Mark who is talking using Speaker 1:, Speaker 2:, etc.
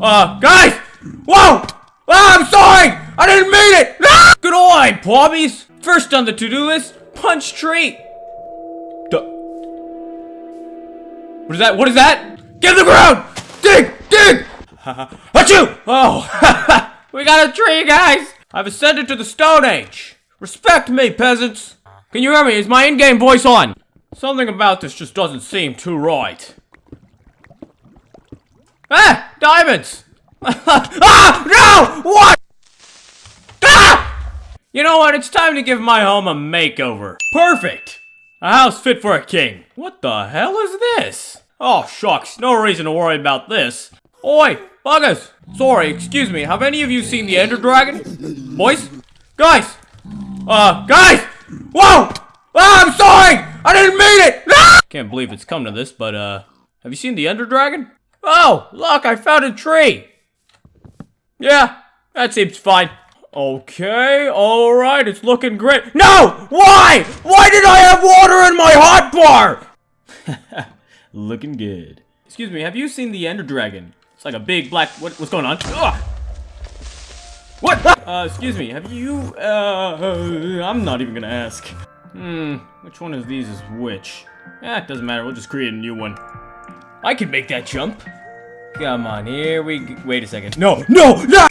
Speaker 1: Uh, guys! Whoa! Ah, I'm sorry! I didn't mean it! Ah! Good eye, Plobbies! First on the to-do list, punch tree. Duh. What is that? What is that? Get to the ground! Dig! Dig! Achoo! Oh, we got a tree, guys! I've ascended to the Stone Age. Respect me, peasants. Can you hear me? Is my in-game voice on? Something about this just doesn't seem too right. Ah! Diamonds! ah! No! What? Ah! You know what? It's time to give my home a makeover. Perfect! A house fit for a king. What the hell is this? Oh, shucks. No reason to worry about this. Oi! Buggers! Sorry, excuse me. Have any of you seen the Ender Dragon? Boys? Guys! Uh, guys! Whoa! Ah, I'm sorry! I didn't mean it! Ah! Can't believe it's come to this, but, uh, have you seen the Ender Dragon? Oh, look, I found a tree! Yeah, that seems fine. Okay, alright, it's looking great. No! Why? Why did I have water in my hot bar? looking good. Excuse me, have you seen the Ender Dragon? It's like a big black... What, what's going on? Ugh! What? Uh, excuse me, have you, uh, I'm not even gonna ask. Hmm, which one of these is which? Eh, it doesn't matter, we'll just create a new one. I can make that jump. Come on, here we Wait a second. No, no, no!